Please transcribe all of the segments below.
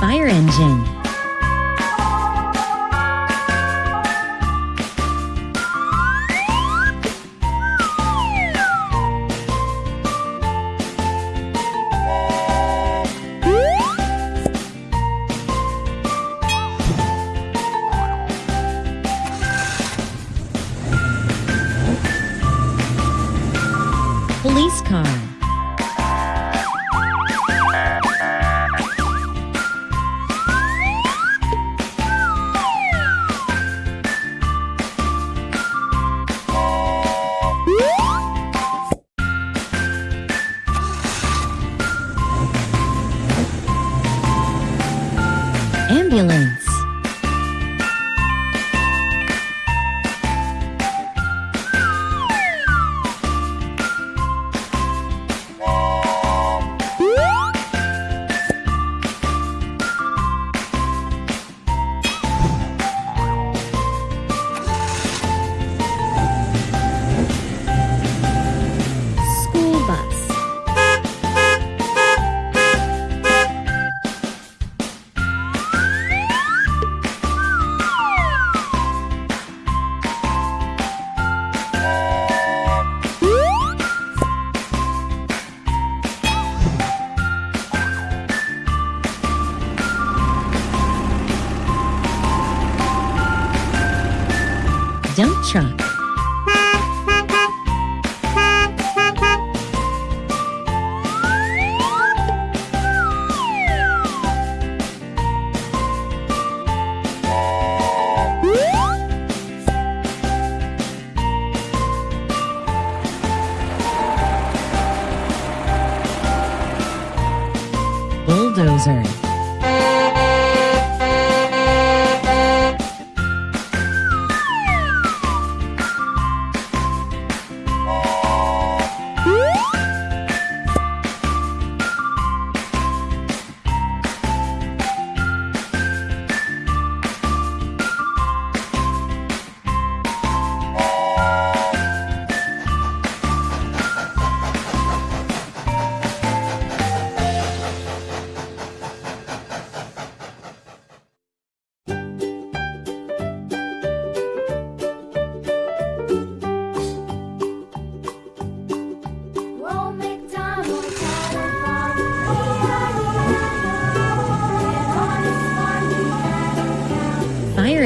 Fire engine. icon. Ambulance Chuck. Bulldozer.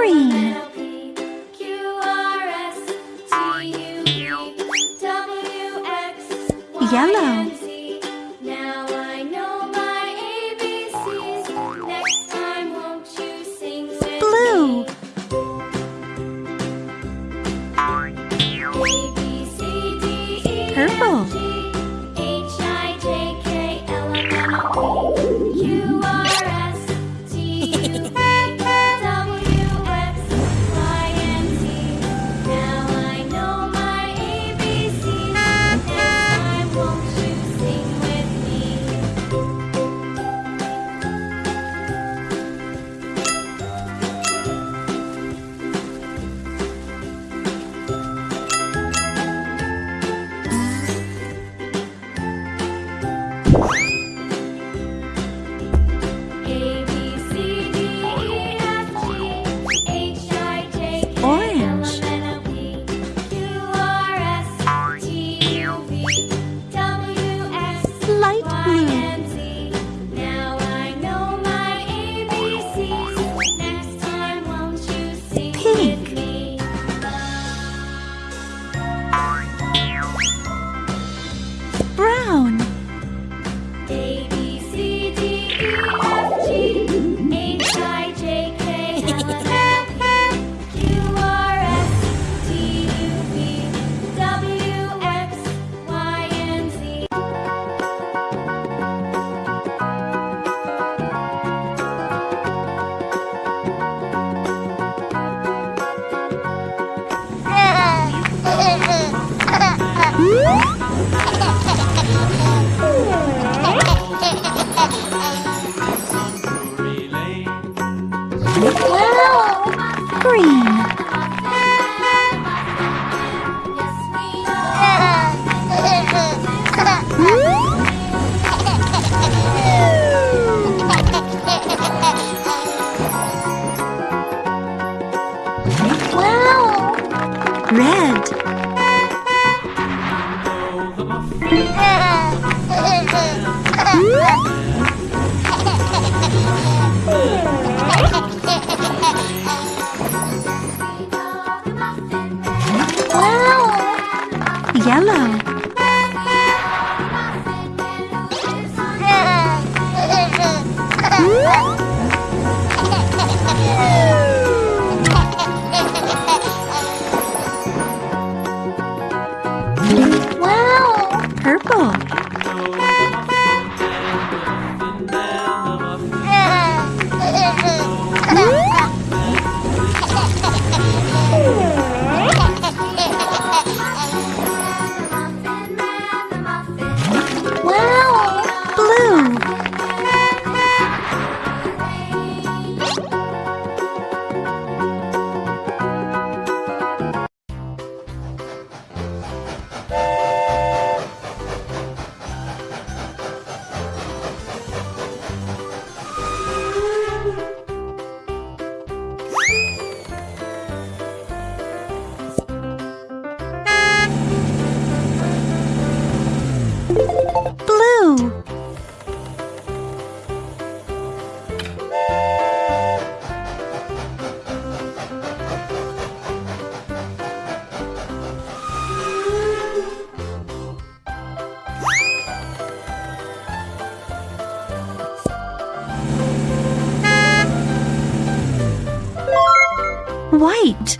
Green. Green. Purple. White.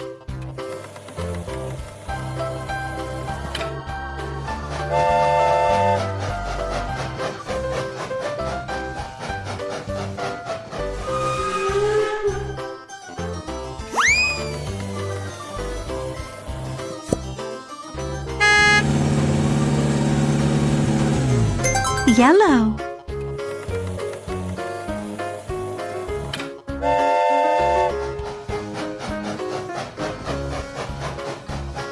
Yellow.